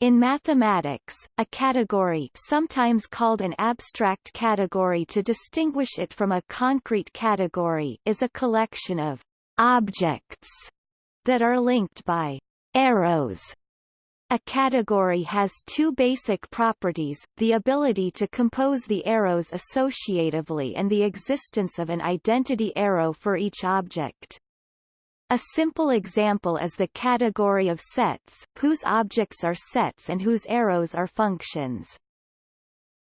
In mathematics, a category sometimes called an abstract category to distinguish it from a concrete category is a collection of objects that are linked by arrows. A category has two basic properties, the ability to compose the arrows associatively and the existence of an identity arrow for each object. A simple example is the category of sets, whose objects are sets and whose arrows are functions.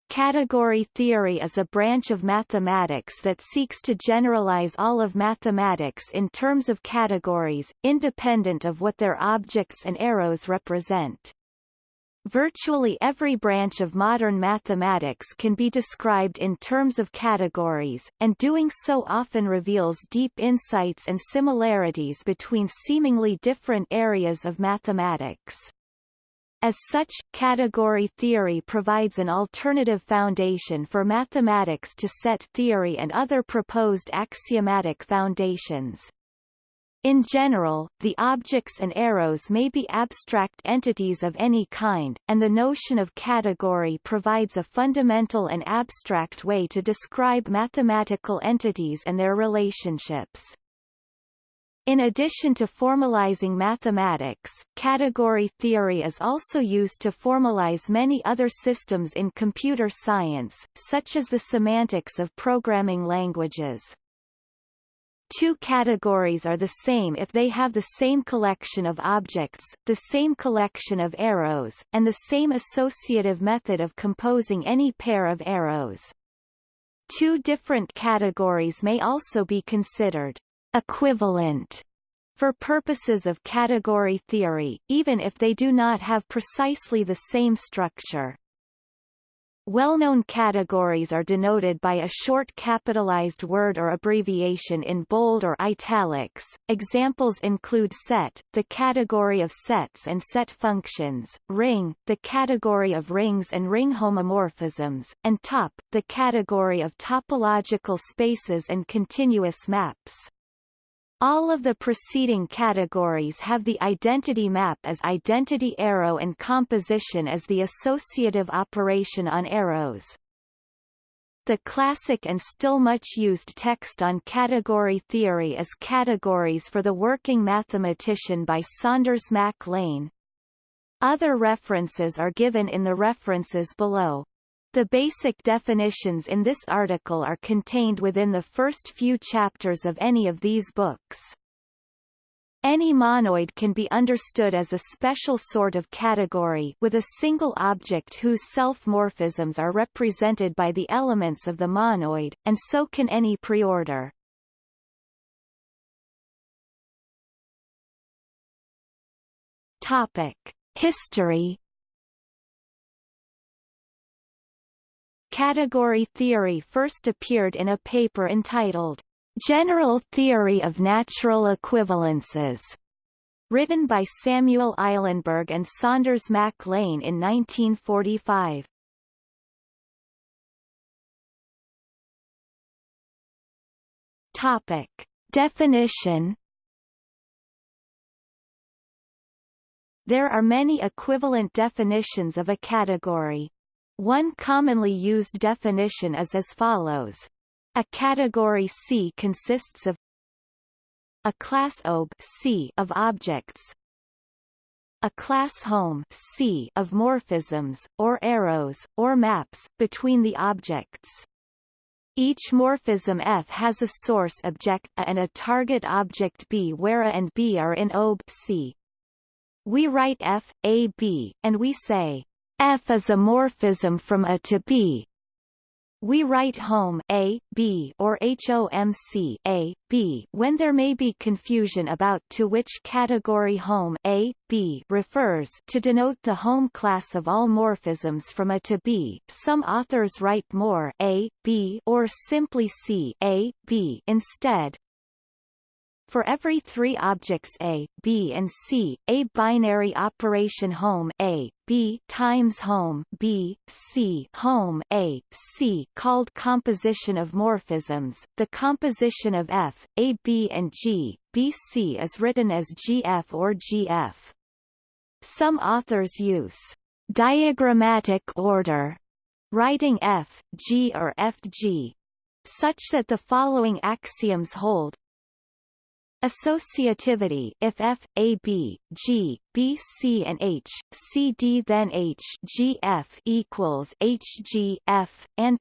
Category theory is a branch of mathematics that seeks to generalize all of mathematics in terms of categories, independent of what their objects and arrows represent. Virtually every branch of modern mathematics can be described in terms of categories, and doing so often reveals deep insights and similarities between seemingly different areas of mathematics. As such, category theory provides an alternative foundation for mathematics to set theory and other proposed axiomatic foundations. In general, the objects and arrows may be abstract entities of any kind, and the notion of category provides a fundamental and abstract way to describe mathematical entities and their relationships. In addition to formalizing mathematics, category theory is also used to formalize many other systems in computer science, such as the semantics of programming languages. Two categories are the same if they have the same collection of objects, the same collection of arrows, and the same associative method of composing any pair of arrows. Two different categories may also be considered equivalent for purposes of category theory, even if they do not have precisely the same structure. Well-known categories are denoted by a short capitalized word or abbreviation in bold or italics. Examples include set, the category of sets and set functions, ring, the category of rings and ring homomorphisms, and top, the category of topological spaces and continuous maps. All of the preceding categories have the identity map as identity arrow and composition as the associative operation on arrows. The classic and still much used text on category theory is Categories for the Working Mathematician by Saunders Mac Lane. Other references are given in the references below. The basic definitions in this article are contained within the first few chapters of any of these books. Any monoid can be understood as a special sort of category with a single object whose self-morphisms are represented by the elements of the monoid, and so can any preorder. Topic. History Category theory first appeared in a paper entitled, General Theory of Natural Equivalences, written by Samuel Eilenberg and Saunders Mac Lane in 1945. Topic. Definition There are many equivalent definitions of a category. One commonly used definition is as follows. A category C consists of a class OB C of objects, a class hom C of morphisms, or arrows, or maps, between the objects. Each morphism F has a source object A and a target object B where A and B are in OB C. We write F, A, B, and we say F is a morphism from A to B. We write hom A, B or HOMC A, B when there may be confusion about to which category hom A, B refers to denote the hom class of all morphisms from A to B. Some authors write more A, B or simply C A, B instead, for every three objects A, B and C, a binary operation hom A, B times hom B, C hom A, C called composition of morphisms, the composition of F, A B and G, B C is written as GF or GF. Some authors use diagrammatic order, writing F, G or FG, such that the following axioms hold. Associativity if F, A, B, G, B, C and H, C, D then H, G, F equals H, G, F, and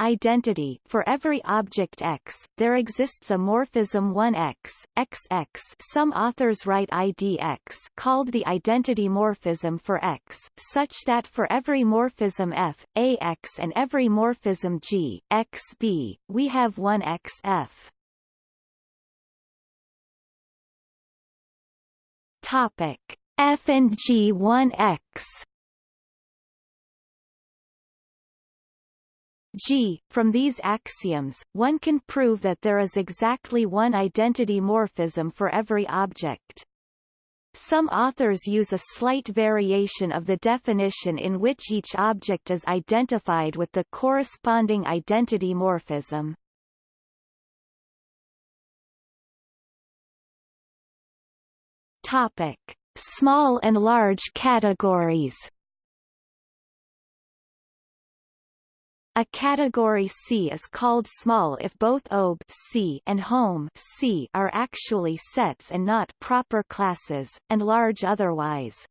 Identity For every object X, there exists a morphism 1X, XX some authors write IDX called the identity morphism for X, such that for every morphism F, AX and every morphism G, XB, we have 1XF. Topic F and G 1X G. From these axioms, one can prove that there is exactly one identity morphism for every object. Some authors use a slight variation of the definition in which each object is identified with the corresponding identity morphism. Topic: Small and large categories. A category C is called small if both OB C and hom C are actually sets and not proper classes, and large otherwise.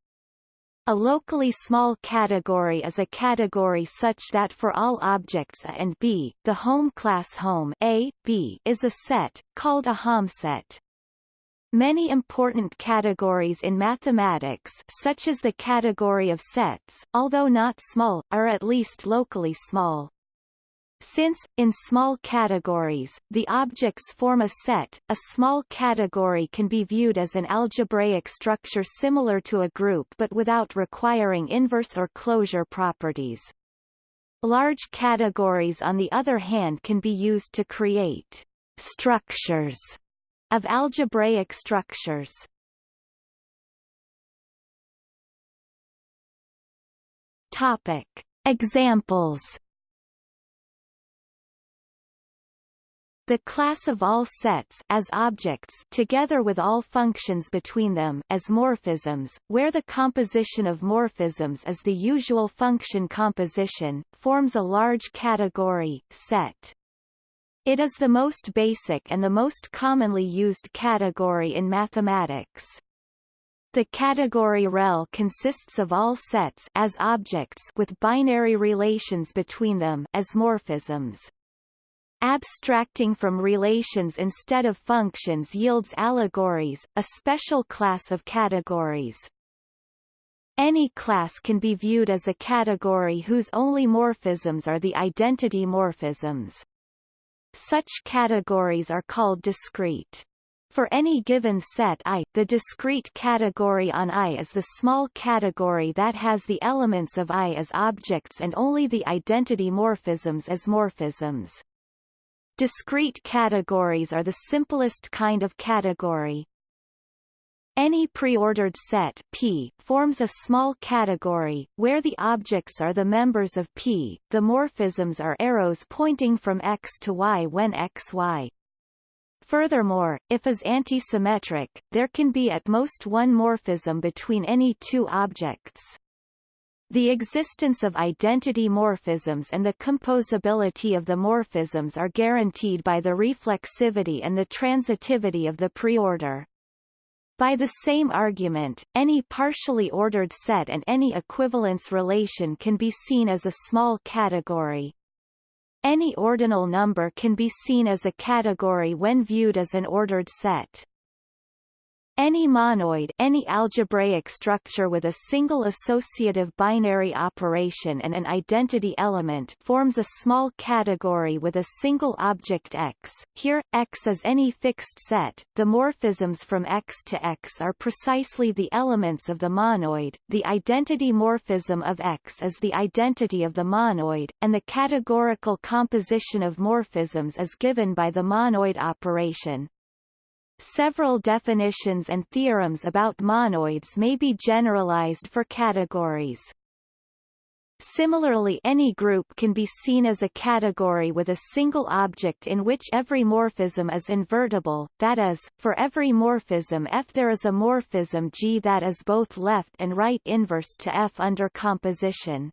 A locally small category is a category such that for all objects A and B, the hom class hom A, B is a set, called a Hom set. Many important categories in mathematics such as the category of sets, although not small, are at least locally small. Since, in small categories, the objects form a set, a small category can be viewed as an algebraic structure similar to a group but without requiring inverse or closure properties. Large categories on the other hand can be used to create structures of algebraic structures. Topic. Examples The class of all sets as objects together with all functions between them as morphisms, where the composition of morphisms is the usual function composition, forms a large category set. It is the most basic and the most commonly used category in mathematics. The category ReL consists of all sets as objects with binary relations between them as morphisms. Abstracting from relations instead of functions yields allegories, a special class of categories. Any class can be viewed as a category whose only morphisms are the identity morphisms. Such categories are called discrete. For any given set I, the discrete category on I is the small category that has the elements of I as objects and only the identity morphisms as morphisms. Discrete categories are the simplest kind of category. Any preordered set P forms a small category, where the objects are the members of P, the morphisms are arrows pointing from X to Y when X Y. Furthermore, if is antisymmetric, there can be at most one morphism between any two objects. The existence of identity morphisms and the composability of the morphisms are guaranteed by the reflexivity and the transitivity of the preorder. By the same argument, any partially ordered set and any equivalence relation can be seen as a small category. Any ordinal number can be seen as a category when viewed as an ordered set. Any monoid any algebraic structure with a single associative binary operation and an identity element forms a small category with a single object X. Here, X is any fixed set. The morphisms from X to X are precisely the elements of the monoid. The identity morphism of X is the identity of the monoid, and the categorical composition of morphisms is given by the monoid operation. Several definitions and theorems about monoids may be generalized for categories. Similarly any group can be seen as a category with a single object in which every morphism is invertible, that is, for every morphism F there is a morphism G that is both left and right inverse to F under composition.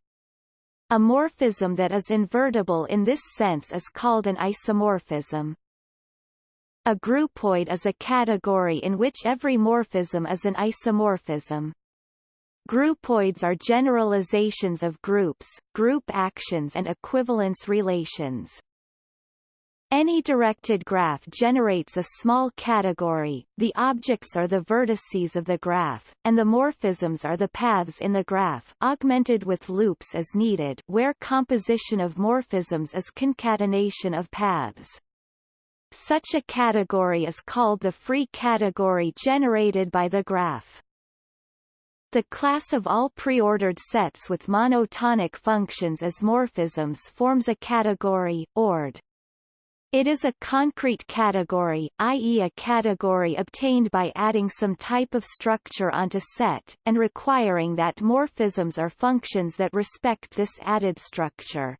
A morphism that is invertible in this sense is called an isomorphism. A groupoid is a category in which every morphism is an isomorphism. Groupoids are generalizations of groups, group actions and equivalence relations. Any directed graph generates a small category, the objects are the vertices of the graph, and the morphisms are the paths in the graph augmented with loops as needed where composition of morphisms is concatenation of paths. Such a category is called the free category generated by the graph. The class of all preordered sets with monotonic functions as morphisms forms a category, ORD. It is a concrete category, i.e. a category obtained by adding some type of structure onto set, and requiring that morphisms are functions that respect this added structure.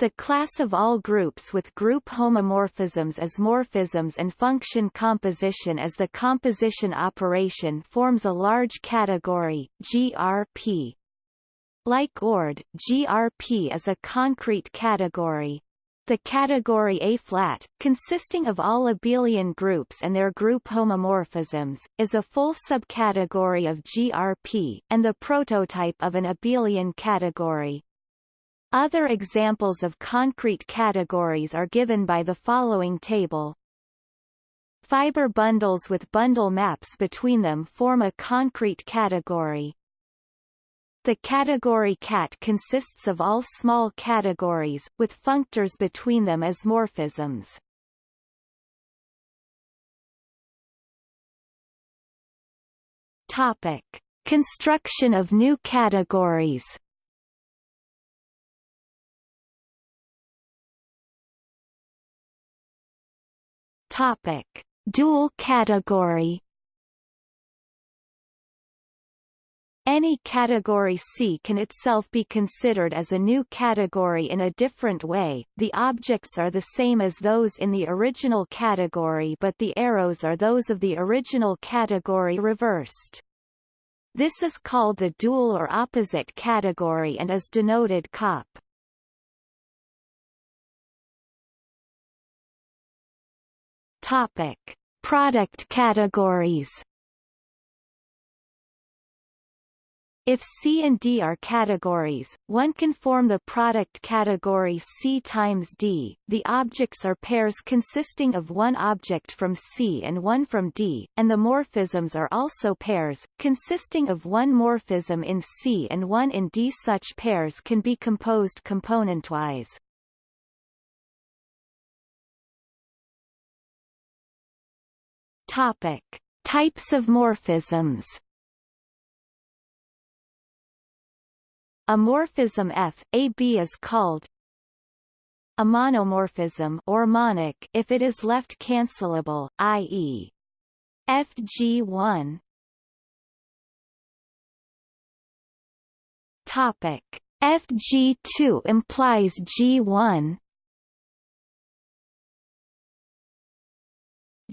The class of all groups with group homomorphisms as morphisms and function composition as the composition operation forms a large category, GRP. Like ORD, GRP is a concrete category. The category A-flat, consisting of all abelian groups and their group homomorphisms, is a full subcategory of GRP, and the prototype of an abelian category. Other examples of concrete categories are given by the following table. Fiber bundles with bundle maps between them form a concrete category. The category cat consists of all small categories, with functors between them as morphisms. Topic. Construction of new categories Topic: Dual category. Any category C can itself be considered as a new category in a different way, the objects are the same as those in the original category but the arrows are those of the original category reversed. This is called the dual or opposite category and is denoted COP. Topic: Product categories. If C and D are categories, one can form the product category C times D. The objects are pairs consisting of one object from C and one from D, and the morphisms are also pairs, consisting of one morphism in C and one in D. Such pairs can be composed componentwise. Topic: Types of morphisms. A morphism F, AB is called a monomorphism or monic if it is left cancelable, i.e. FG1 Topic FG2 implies G1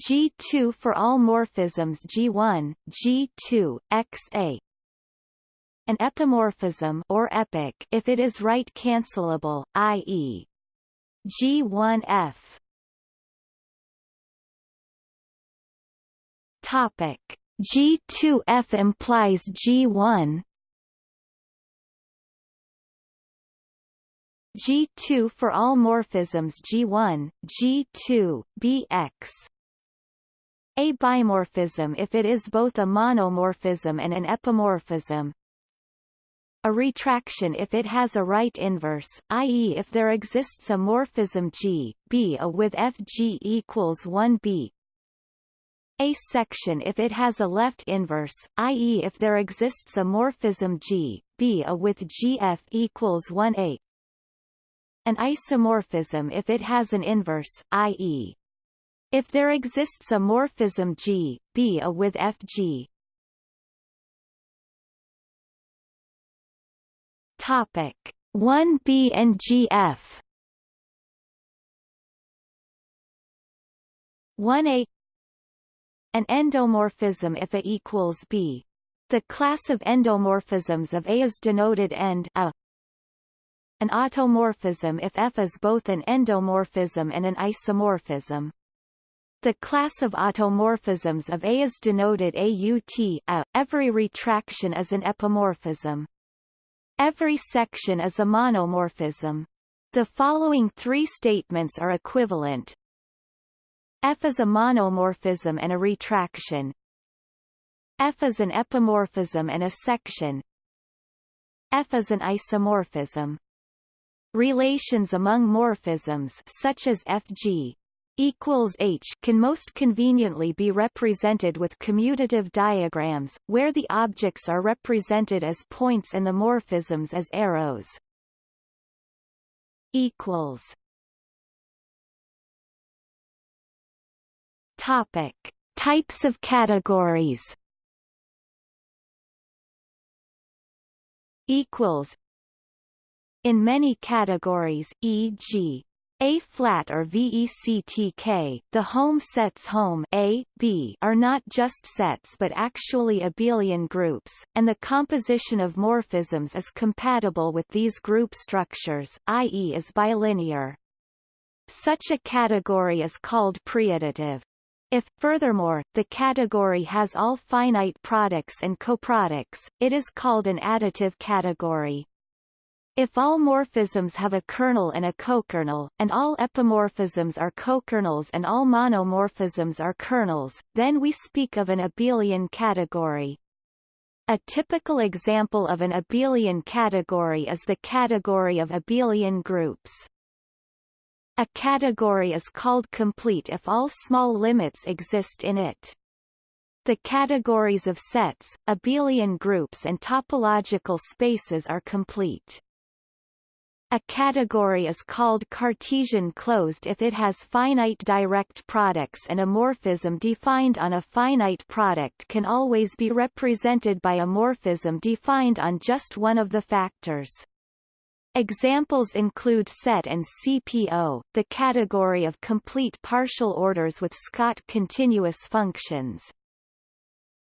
G2 for all morphisms G1, G2, XA. An epimorphism or epic if it is right cancelable, i.e. G1F. Topic G2F implies G1 G2 for all morphisms G1, G2, BX a bimorphism if it is both a monomorphism and an epimorphism. A retraction if it has a right inverse, i.e. if there exists a morphism G, B a with Fg equals 1b. A section if it has a left inverse, i.e. if there exists a morphism G, B a with Gf equals 1a. An isomorphism if it has an inverse, i.e. If there exists a morphism G, B a with Fg Topic 1b and gf 1a An endomorphism if A equals B. The class of endomorphisms of A is denoted end a. An automorphism if F is both an endomorphism and an isomorphism. The class of automorphisms of A is denoted AUT a. Every retraction is an epimorphism. Every section is a monomorphism. The following three statements are equivalent, F is a monomorphism and a retraction. F is an epimorphism and a section. F is an isomorphism. Relations among morphisms such as Fg equals H can most conveniently be represented with commutative diagrams, where the objects are represented as points and the morphisms as arrows. equals Topic: Types of categories. Equals. In many categories, e.g. A flat or VECTK, the hom sets hom A, B are not just sets but actually abelian groups, and the composition of morphisms is compatible with these group structures, i.e. is bilinear. Such a category is called preadditive. If, furthermore, the category has all finite products and coproducts, it is called an additive category. If all morphisms have a kernel and a cokernel, and all epimorphisms are cokernels and all monomorphisms are kernels, then we speak of an abelian category. A typical example of an abelian category is the category of abelian groups. A category is called complete if all small limits exist in it. The categories of sets, abelian groups and topological spaces are complete. A category is called Cartesian closed if it has finite direct products and a morphism defined on a finite product can always be represented by a morphism defined on just one of the factors. Examples include set and CPO, the category of complete partial orders with Scott continuous functions.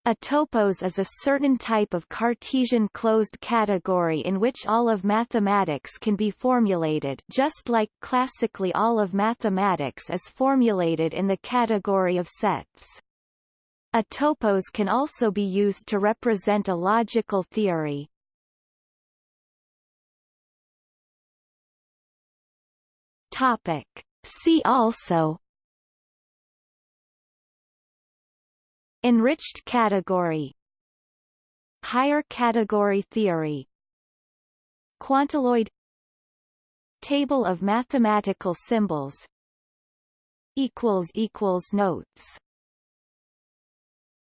A topos is a certain type of Cartesian closed category in which all of mathematics can be formulated just like classically all of mathematics is formulated in the category of sets. A topos can also be used to represent a logical theory. Topic. See also Enriched category Higher category theory Quantaloid Table of mathematical symbols Notes